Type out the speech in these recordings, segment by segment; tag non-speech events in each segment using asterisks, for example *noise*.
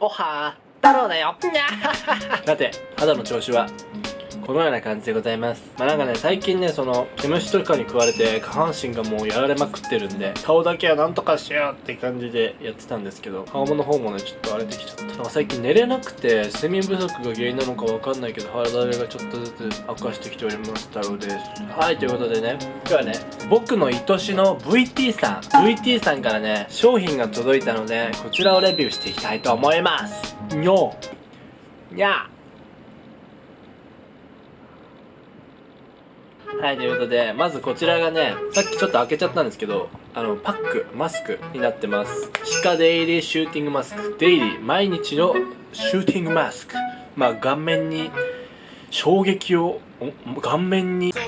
おはー太郎だよ。*laughs* さて肌の調子はこのような感じでございます。まあなんかね最近ねその毛虫とかに食われて下半身がもうやられまくってるんで顔だけはなんとかしようって感じでやってたんですけど顔の方もねちょっと荒れてきちゃった。なんか最近寝れなくて睡眠不足が原因なのかわかんないけど肌荒れがちょっとずつ悪化してきております太郎です。はいということでね今日はね僕の愛しの VT さん VT さんからね商品が届いたのでこちらをレビューしていきたいと思います。にょにゃはい、ということで、まずこちらがね、さっきちょっと開けちゃったんですけど、あの、パック、マスクになってます。シカデイリーシューティングマスク。デイリー、毎日のシューティングマスク。まあ、顔面に衝撃を、顔面にこ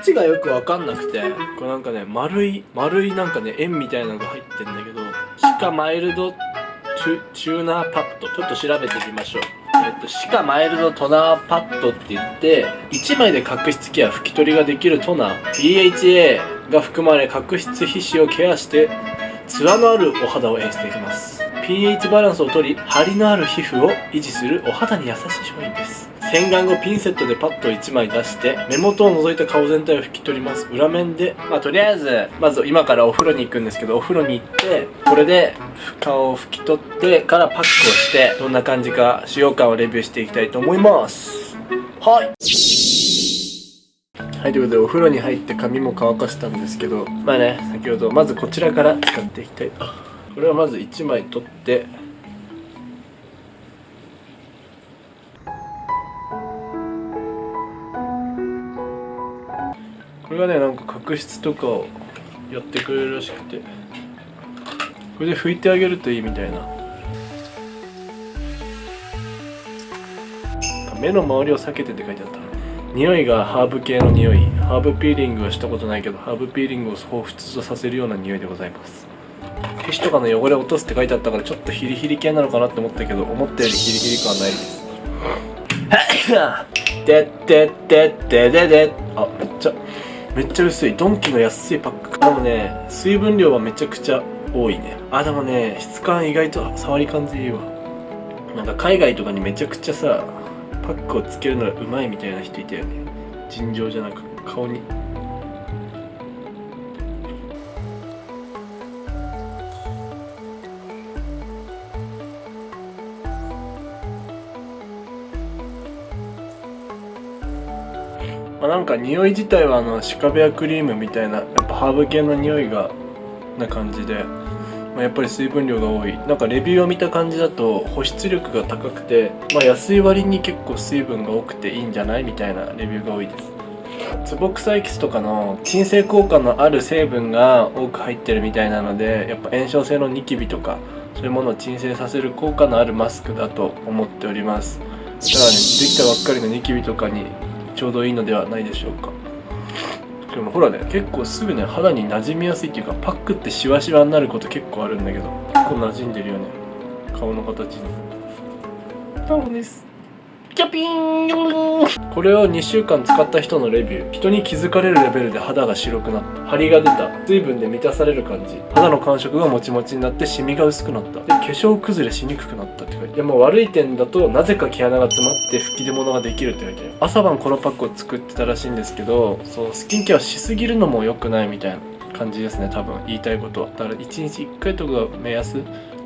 っちがよくわかんなくてこれなんかね丸い丸いなんかね円みたいなのが入ってんだけどシカマイルドチューナーパッド。ちょっと調べてみましょう。えっと、シカマイルドトナーパッドって言って1枚で角質ケア拭き取りができるトナー。BHA が含まれ角質皮脂をケアしてツヤのあるお肌を演出できます。pH バランスを取り張りのある皮膚を維持するお肌に優しい商品です。洗顔後ピンセットでパッドを1枚出して目元を除いた顔全体を拭き取ります。裏面でまあとりあえずまず今からお風呂に行くんですけどお風呂に行ってこれで顔を拭き取ってからパックをしてどんな感じか使用感をレビューしていきたいと思います。はい。はい、ということでお風呂に入って髪も乾かしたんですけどまあね先ほどまずこちらから使っていきたいこれはまず1枚取って。これがねなんか角質とかをやってくれるらしくて。これで拭いてあげるといいみたいな。目の周りを避けてって書いてあった。匂いがハーブ系の匂い。ハーブピーリングはしたことないけどハーブピーリングを彷彿とさせるような匂いでございます。皮脂とかの汚れを落とすって書いてあったからちょっとヒリヒリ系なのかなって思ったけど思ったよりヒリヒリ感ないです *laughs* でってってってでであめっちゃめっちゃ薄い。ドンキの安いパック。でもね水分量はめちゃくちゃ多いね。あでもね質感意外と触り感じいいわ。なんか海外とかにめちゃくちゃさパックをつけるのがうまいみたいな人いたよね。尋常じゃなく顔に。まあ、なんか匂い自体はあのシカベアクリームみたいなやっぱハーブ系の匂いがな感じで、まあ、やっぱり水分量が多い。なんかレビューを見た感じだと保湿力が高くて、まあ、安い割に結構水分が多くていいんじゃないみたいなレビューが多いです。ツボクサエキスとかの鎮静効果のある成分が多く入ってるみたいなのでやっぱ炎症性のニキビとかそういうものを鎮静させる効果のあるマスクだと思っております。だからねできたばっかりのニキビとかにちょうどいいのではないでしょうか。でもほらね結構すぐね肌に馴染みやすいっていうかパックってシワシワになること結構あるんだけど結構馴染んでるよね。顔の形に。タオです。キャピーン。これを2週間使った人のレビュー。人に気づかれるレベルで肌が白くなった。張りが出た。水分で満たされる感じ。肌の感触がもちもちになってシミが薄くなった。で化粧崩れしにくくなったって書いてでも悪い点だとなぜか毛穴が詰まって吹き出物ができるって書いて朝晩このパックを作ってたらしいんですけどそうスキンケアしすぎるのも良くないみたいな感じですね多分。言いたいことは。だから1日1回とかが目安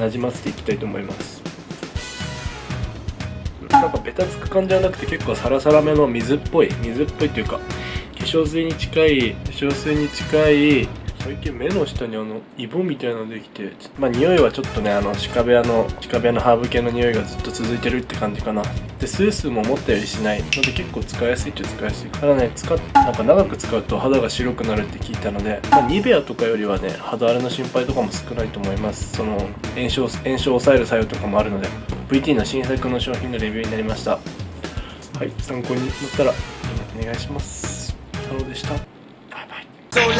なじませていきたいと思います。なんかベタつく感じじゃなくて結構サラサラめの水っぽい。水っぽいっていうか化粧水に近い化粧水に近い最近目の下にあのイボみたいなのできてまあ匂いはちょっとねあの鹿部屋の鹿部屋のハーブ系の匂いがずっと続いてるって感じかな。でスースーも思ったよりしない。ので結構使いやすいっちゃ使いやすい。ただね使っなんか長く使うと肌が白くなるって聞いたので、まあ、ニベアとかよりはね肌荒れの心配とかも少ないと思います。その炎症炎症を抑える作用とかもあるので VT の新作の商品のレビューになりました。はい参考になったらお願いします。太郎でした。バイバイ。